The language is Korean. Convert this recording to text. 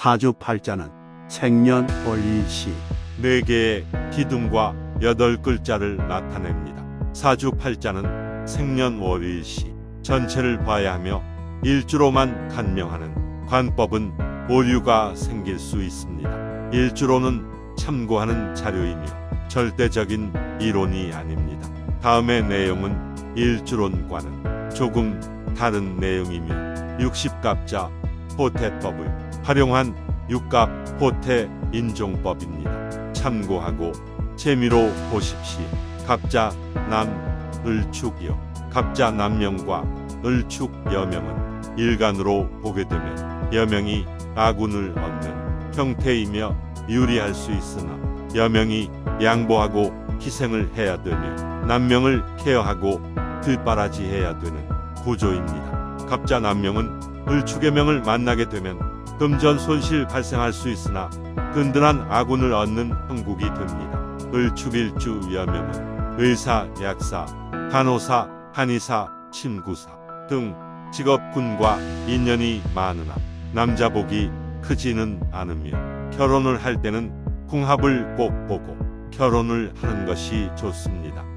사주팔자는 생년월일시 네 개의 기둥과 여덟 글자를 나타냅니다. 사주팔자는 생년월일시 전체를 봐야 하며 일주로만 간명하는 관법은 오류가 생길 수 있습니다. 일주로는 참고하는 자료이며 절대적인 이론이 아닙니다. 다음의 내용은 일주론과는 조금 다른 내용이며 육십갑자 호태법을 활용한 육갑 호태 인종법입니다. 참고하고 재미로 보십시오. 갑자 남 을축이요. 갑자 남명과 을축 여명은 일간으로 보게 되면 여명이 아군을 얻는 형태이며 유리할 수 있으나 여명이 양보하고 희생을 해야 되며 남명을 케어하고 뒷바라지해야 되는 구조입니다. 갑자 남명은 을축의 명을 만나게 되면 금전 손실 발생할 수 있으나 든든한 아군을 얻는 형국이 됩니다. 을축일주 여명은 의사, 약사, 간호사, 한의사, 침구사 등 직업군과 인연이 많으나 남자복이 크지는 않으며 결혼을 할 때는 궁합을 꼭 보고 결혼을 하는 것이 좋습니다.